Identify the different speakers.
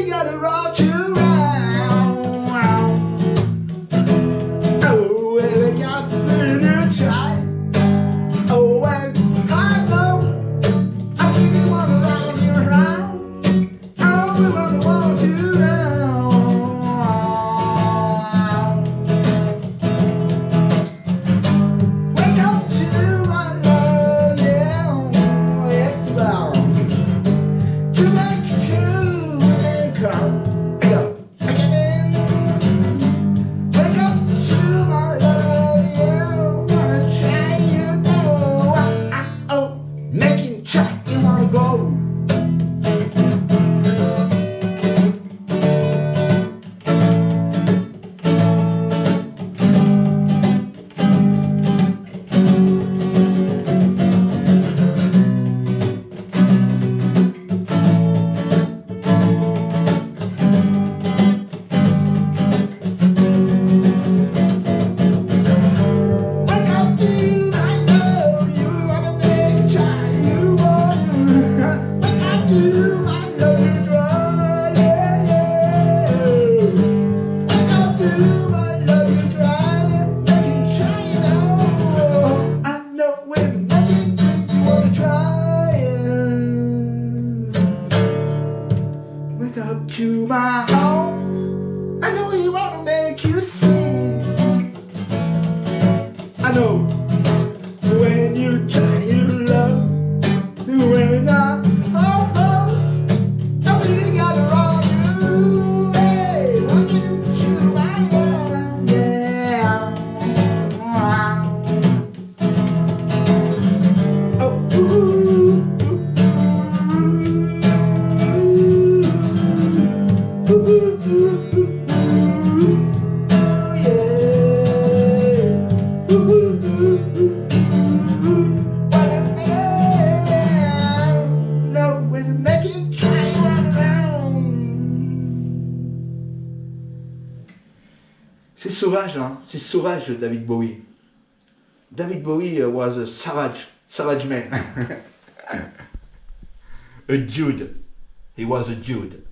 Speaker 1: you gotta rock. Up to my home. I know you wanna be. C'est sauvage, hein? c'est sauvage David Bowie. David Bowie euh, was a savage, savage man. a dude. He was a dude.